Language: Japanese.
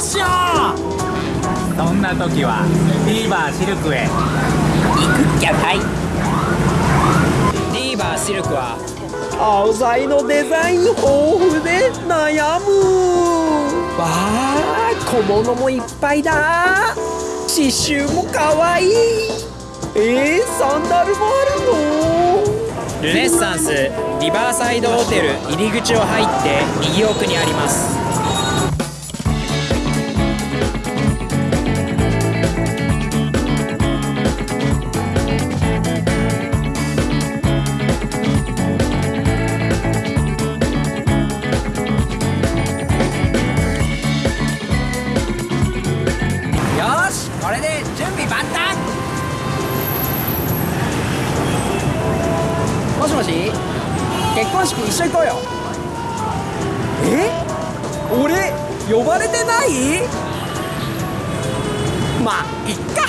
うしよう。そんな時はビーバーシルクへ。行くっきゃない。リーバーシルクは青材のデザイン豊富で悩む。わあ小物もいっぱいだ。刺繍もかわいい。えー、サンダルもあるの？ルネッサンスリバーサイドホテル入り口を入って右奥にありますこれで準備万端。もしもし？結婚式一緒行こうよ。え？俺呼ばれてない？まあいっか。